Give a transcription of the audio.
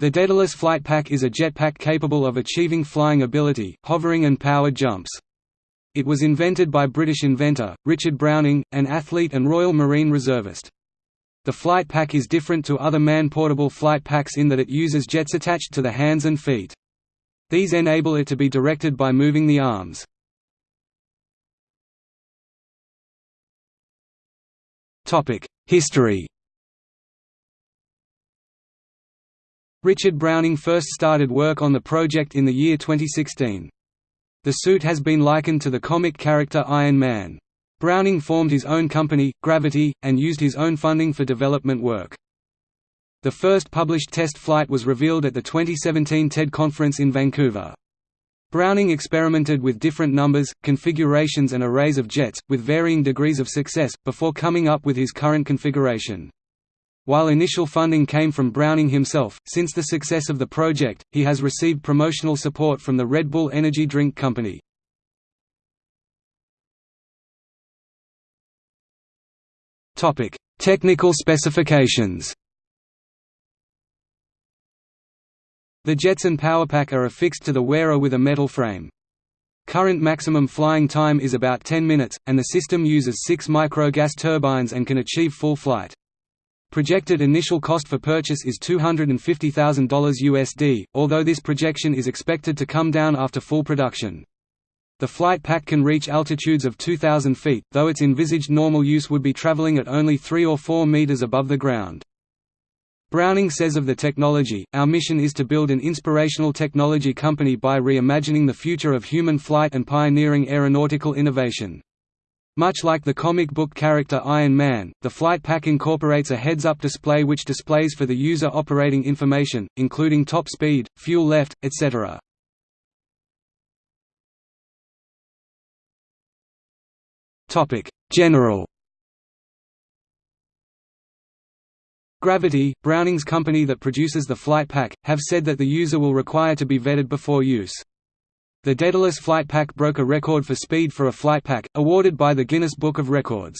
The Daedalus Flight Pack is a jetpack capable of achieving flying ability, hovering and powered jumps. It was invented by British inventor, Richard Browning, an athlete and Royal Marine Reservist. The flight pack is different to other man-portable flight packs in that it uses jets attached to the hands and feet. These enable it to be directed by moving the arms. History Richard Browning first started work on the project in the year 2016. The suit has been likened to the comic character Iron Man. Browning formed his own company, Gravity, and used his own funding for development work. The first published test flight was revealed at the 2017 TED conference in Vancouver. Browning experimented with different numbers, configurations and arrays of jets, with varying degrees of success, before coming up with his current configuration. While initial funding came from Browning himself, since the success of the project, he has received promotional support from the Red Bull energy drink company. Technical specifications The jets and powerpack are affixed to the wearer with a metal frame. Current maximum flying time is about 10 minutes, and the system uses 6 micro-gas turbines and can achieve full flight. Projected initial cost for purchase is $250,000 USD, although this projection is expected to come down after full production. The flight pack can reach altitudes of 2,000 feet, though its envisaged normal use would be traveling at only 3 or 4 meters above the ground. Browning says of the technology, Our mission is to build an inspirational technology company by reimagining the future of human flight and pioneering aeronautical innovation. Much like the comic book character Iron Man, the flight pack incorporates a heads-up display which displays for the user operating information, including top speed, fuel left, etc. General Gravity, Browning's company that produces the flight pack, have said that the user will require to be vetted before use. The Daedalus flight pack broke a record for speed for a flight pack, awarded by the Guinness Book of Records.